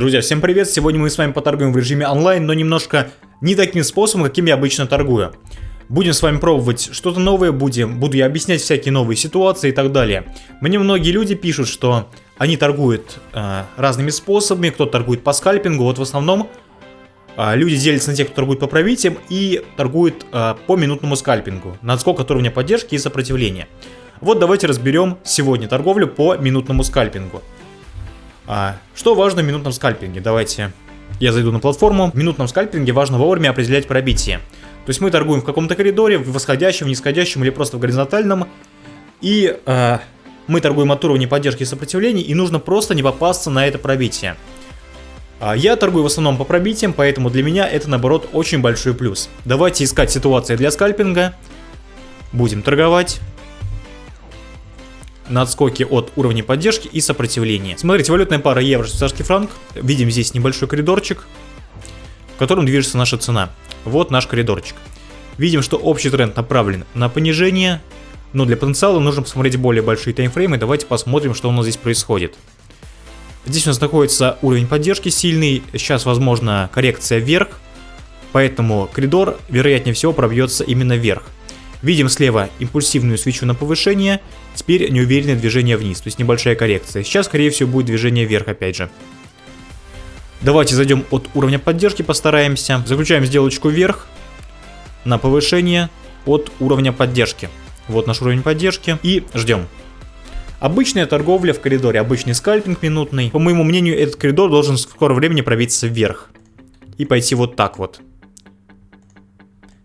Друзья, всем привет! Сегодня мы с вами поторгуем в режиме онлайн, но немножко не таким способом, каким я обычно торгую. Будем с вами пробовать что-то новое, будем, буду я объяснять всякие новые ситуации и так далее. Мне многие люди пишут, что они торгуют э, разными способами, кто-то торгует по скальпингу, вот в основном э, люди делятся на тех, кто торгует по пробитиям и торгует э, по минутному скальпингу, на отскок от уровня поддержки и сопротивления. Вот давайте разберем сегодня торговлю по минутному скальпингу. А, что важно в минутном скальпинге? Давайте я зайду на платформу. В минутном скальпинге важно вовремя определять пробитие. То есть мы торгуем в каком-то коридоре, в восходящем, в нисходящем или просто в горизонтальном. И э, мы торгуем от уровня поддержки и сопротивления, и нужно просто не попасться на это пробитие. А я торгую в основном по пробитиям, поэтому для меня это наоборот очень большой плюс. Давайте искать ситуации для скальпинга. Будем торговать на отскоке от уровня поддержки и сопротивления. Смотрите, валютная пара евро, швейцарский франк. Видим здесь небольшой коридорчик, в котором движется наша цена. Вот наш коридорчик. Видим, что общий тренд направлен на понижение, но для потенциала нужно посмотреть более большие таймфреймы. Давайте посмотрим, что у нас здесь происходит. Здесь у нас находится уровень поддержки сильный, сейчас возможно коррекция вверх, поэтому коридор вероятнее всего пробьется именно вверх. Видим слева импульсивную свечу на повышение, теперь неуверенное движение вниз, то есть небольшая коррекция. Сейчас, скорее всего, будет движение вверх опять же. Давайте зайдем от уровня поддержки, постараемся. Заключаем сделочку вверх на повышение от уровня поддержки. Вот наш уровень поддержки и ждем. Обычная торговля в коридоре, обычный скальпинг минутный. По моему мнению, этот коридор должен в скором времени пробиться вверх. И пойти вот так вот.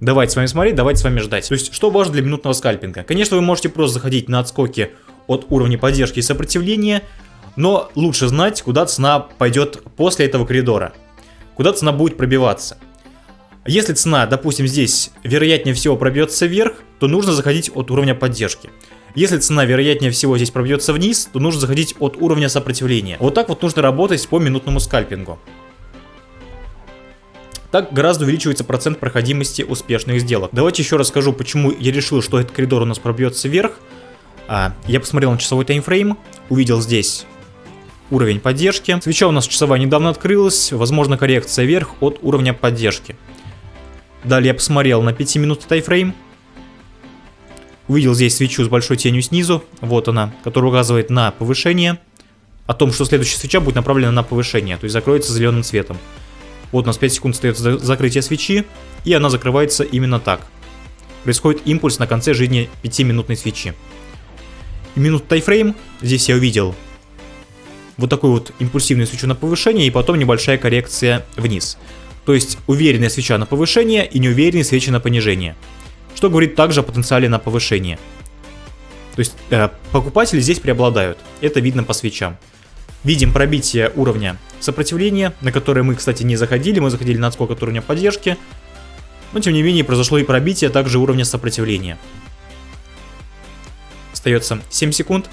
Давайте с вами смотреть, давайте с вами ждать. То есть, что важно для минутного скальпинга? Конечно, вы можете просто заходить на отскоки от уровня поддержки и сопротивления, но лучше знать, куда цена пойдет после этого коридора. Куда цена будет пробиваться. Если цена, допустим, здесь вероятнее всего пробьется вверх, то нужно заходить от уровня поддержки. Если цена вероятнее всего здесь пробьется вниз, то нужно заходить от уровня сопротивления. Вот так вот нужно работать по минутному скальпингу. Так гораздо увеличивается процент проходимости успешных сделок. Давайте еще расскажу, почему я решил, что этот коридор у нас пробьется вверх. А, я посмотрел на часовой таймфрейм, увидел здесь уровень поддержки. Свеча у нас часовая недавно открылась, возможно коррекция вверх от уровня поддержки. Далее я посмотрел на 5 минут таймфрейм. Увидел здесь свечу с большой тенью снизу, вот она, которая указывает на повышение. О том, что следующая свеча будет направлена на повышение, то есть закроется зеленым цветом. Вот у нас 5 секунд стоит закрытие свечи, и она закрывается именно так. Происходит импульс на конце жизни 5-минутной свечи. И минут тайфрейм, здесь я увидел вот такую вот импульсивную свечу на повышение, и потом небольшая коррекция вниз. То есть уверенная свеча на повышение и неуверенные свечи на понижение. Что говорит также о потенциале на повышение. То есть э, покупатели здесь преобладают. Это видно по свечам. Видим пробитие уровня сопротивления, на которое мы, кстати, не заходили. Мы заходили на отскок от уровня поддержки. Но, тем не менее, произошло и пробитие также уровня сопротивления. Остается 7 секунд.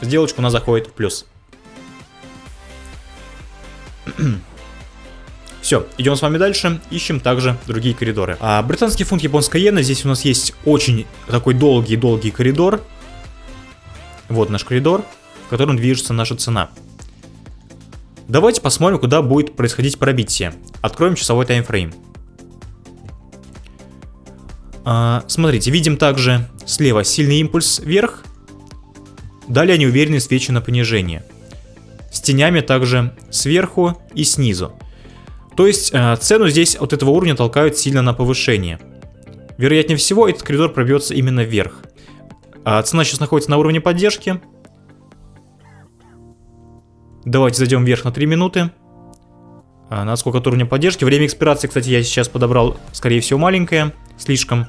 Сделочка у нас заходит в плюс. Все, идем с вами дальше, ищем также другие коридоры. А, британский фунт, японская иена, здесь у нас есть очень такой долгий-долгий коридор. Вот наш коридор в котором движется наша цена. Давайте посмотрим, куда будет происходить пробитие. Откроем часовой таймфрейм. А, смотрите, видим также слева сильный импульс вверх, далее неуверенные свечи на понижение. С тенями также сверху и снизу. То есть а, цену здесь от этого уровня толкают сильно на повышение. Вероятнее всего этот коридор пробьется именно вверх. А, цена сейчас находится на уровне поддержки, Давайте зайдем вверх на 3 минуты. А, на сколько от уровня поддержки. Время экспирации, кстати, я сейчас подобрал, скорее всего, маленькое. Слишком.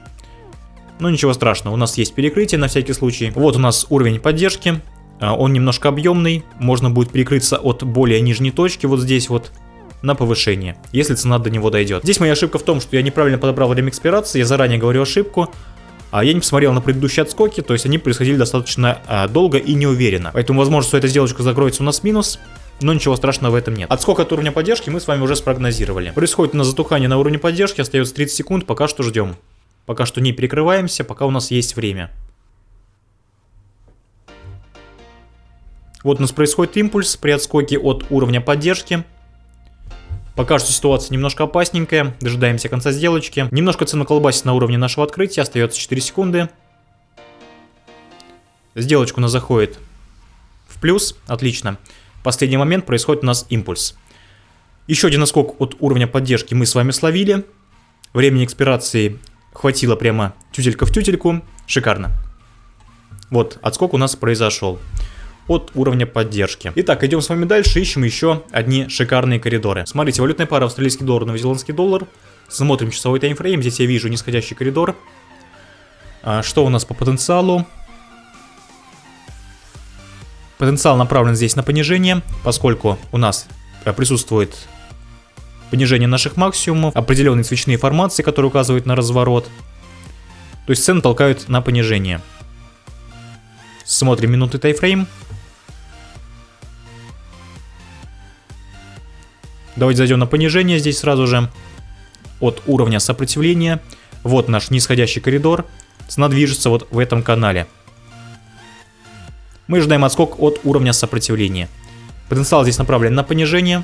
Но ничего страшного, у нас есть перекрытие на всякий случай. Вот у нас уровень поддержки. А, он немножко объемный. Можно будет перекрыться от более нижней точки, вот здесь вот на повышение, если цена до него дойдет. Здесь моя ошибка в том, что я неправильно подобрал время экспирации, я заранее говорю ошибку. А я не посмотрел на предыдущие отскоки, то есть они происходили достаточно а, долго и неуверенно. Поэтому возможно, что эта сделочка закроется у нас минус, но ничего страшного в этом нет. Отскок от уровня поддержки мы с вами уже спрогнозировали. Происходит у нас затухание на уровне поддержки, остается 30 секунд, пока что ждем. Пока что не перекрываемся, пока у нас есть время. Вот у нас происходит импульс при отскоке от уровня поддержки. Пока что ситуация немножко опасненькая, дожидаемся конца сделочки. Немножко цена колбасит на уровне нашего открытия, остается 4 секунды. Сделочка у нас заходит в плюс, отлично. Последний момент происходит у нас импульс. Еще один наскок от уровня поддержки мы с вами словили. Времени экспирации хватило прямо тютелька в тютельку. Шикарно. Вот, отскок у нас произошел от уровня поддержки. Итак, идем с вами дальше, ищем еще одни шикарные коридоры. Смотрите, валютная пара австралийский доллар, новозеландский доллар. Смотрим часовой таймфрейм, здесь я вижу нисходящий коридор. А, что у нас по потенциалу? Потенциал направлен здесь на понижение, поскольку у нас э, присутствует понижение наших максимумов, определенные свечные формации, которые указывают на разворот. То есть цены толкают на понижение. Смотрим минуты тайфрейм. Давайте зайдем на понижение здесь сразу же. От уровня сопротивления. Вот наш нисходящий коридор. Цена движется вот в этом канале. Мы ожидаем отскок от уровня сопротивления. Потенциал здесь направлен на понижение.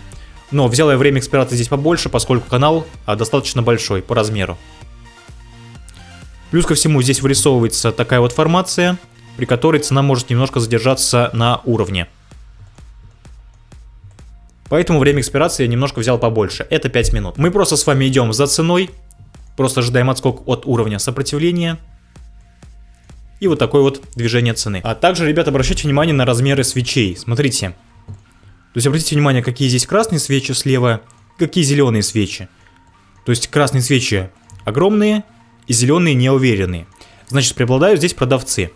Но взял я время экспирации здесь побольше, поскольку канал а, достаточно большой по размеру. Плюс ко всему здесь вырисовывается такая вот формация, при которой цена может немножко задержаться на уровне. Поэтому время экспирации я немножко взял побольше. Это 5 минут. Мы просто с вами идем за ценой. Просто ожидаем отскок от уровня сопротивления. И вот такое вот движение цены. А также, ребят, обращайте внимание на размеры свечей. Смотрите. То есть обратите внимание, какие здесь красные свечи слева, какие зеленые свечи. То есть красные свечи огромные и зеленые неуверенные. Значит, преобладают здесь продавцы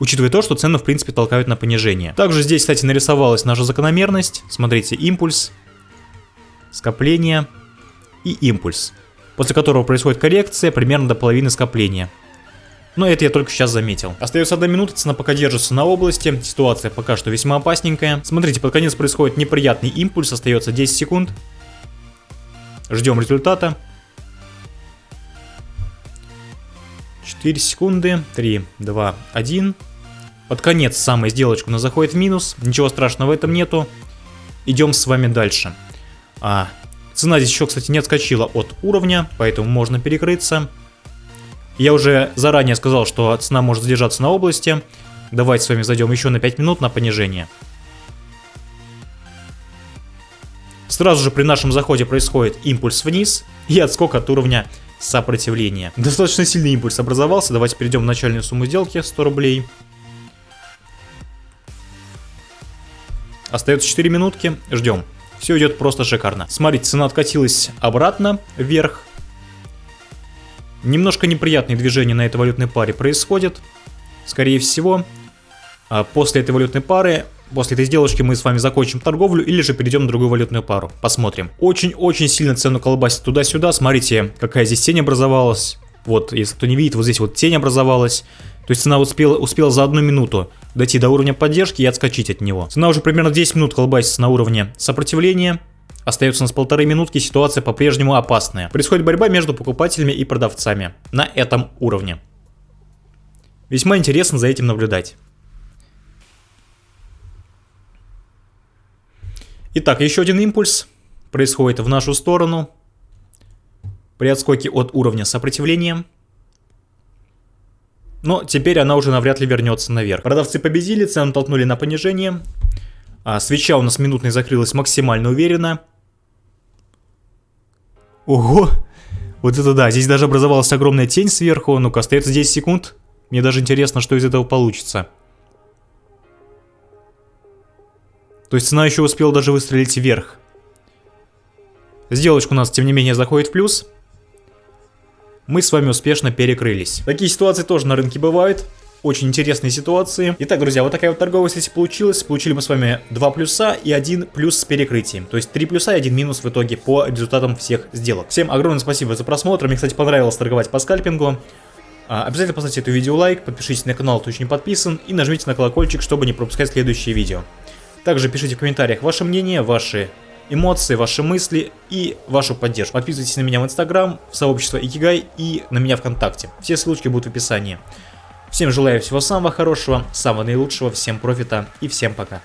учитывая то, что цены в принципе толкают на понижение. Также здесь, кстати, нарисовалась наша закономерность. Смотрите, импульс, скопление и импульс, после которого происходит коррекция примерно до половины скопления. Но это я только сейчас заметил. Остается одна минута, цена пока держится на области, ситуация пока что весьма опасненькая. Смотрите, под конец происходит неприятный импульс, остается 10 секунд. Ждем результата. 4 секунды, 3, 2, 1. Под конец самой сделочку у нас заходит в минус. Ничего страшного в этом нету. Идем с вами дальше. А, цена здесь еще, кстати, не отскочила от уровня, поэтому можно перекрыться. Я уже заранее сказал, что цена может задержаться на области. Давайте с вами зайдем еще на 5 минут на понижение. Сразу же при нашем заходе происходит импульс вниз и отскок от уровня сопротивления. Достаточно сильный импульс образовался. Давайте перейдем в начальную сумму сделки 100 рублей. Остается 4 минутки, ждем. Все идет просто шикарно. Смотрите, цена откатилась обратно, вверх. Немножко неприятные движения на этой валютной паре происходят. Скорее всего, а после этой валютной пары, после этой сделочки мы с вами закончим торговлю или же перейдем на другую валютную пару. Посмотрим. Очень-очень сильно цену колбасит туда-сюда. Смотрите, какая здесь тень образовалась. Вот, если кто не видит, вот здесь вот тень образовалась. То есть цена успела, успела за одну минуту дойти до уровня поддержки и отскочить от него. Цена уже примерно 10 минут колбасится на уровне сопротивления. Остается у нас полторы минутки, ситуация по-прежнему опасная. Происходит борьба между покупателями и продавцами на этом уровне. Весьма интересно за этим наблюдать. Итак, еще один импульс происходит в нашу сторону при отскоке от уровня сопротивления. Но теперь она уже навряд ли вернется наверх. Продавцы победили, цену толкнули на понижение. А свеча у нас минутной закрылась максимально уверенно. Ого! Вот это да, здесь даже образовалась огромная тень сверху. Ну-ка, остается 10 секунд. Мне даже интересно, что из этого получится. То есть цена еще успела даже выстрелить вверх. Сделочка у нас, тем не менее, заходит в плюс мы с вами успешно перекрылись. Такие ситуации тоже на рынке бывают. Очень интересные ситуации. Итак, друзья, вот такая вот торговая сессия получилась. Получили мы с вами 2 плюса и 1 плюс с перекрытием. То есть 3 плюса и 1 минус в итоге по результатам всех сделок. Всем огромное спасибо за просмотр. Мне, кстати, понравилось торговать по скальпингу. А, обязательно поставьте это видео лайк, подпишитесь на канал, кто еще не подписан, и нажмите на колокольчик, чтобы не пропускать следующие видео. Также пишите в комментариях ваше мнение, ваши эмоции, ваши мысли и вашу поддержку. Подписывайтесь на меня в Инстаграм, в сообщество Икигай и на меня ВКонтакте. Все ссылочки будут в описании. Всем желаю всего самого хорошего, самого наилучшего, всем профита и всем пока.